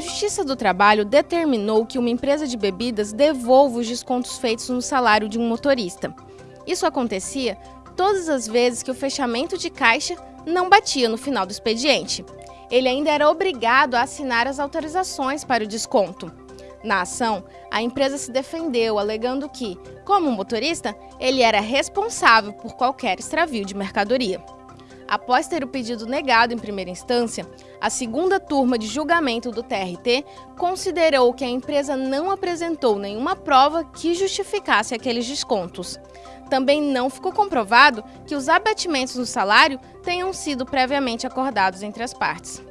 Justiça do Trabalho determinou que uma empresa de bebidas devolva os descontos feitos no salário de um motorista. Isso acontecia todas as vezes que o fechamento de caixa não batia no final do expediente. Ele ainda era obrigado a assinar as autorizações para o desconto. Na ação, a empresa se defendeu, alegando que, como motorista, ele era responsável por qualquer extravio de mercadoria. Após ter o pedido negado em primeira instância, a segunda turma de julgamento do TRT considerou que a empresa não apresentou nenhuma prova que justificasse aqueles descontos. Também não ficou comprovado que os abatimentos no salário tenham sido previamente acordados entre as partes.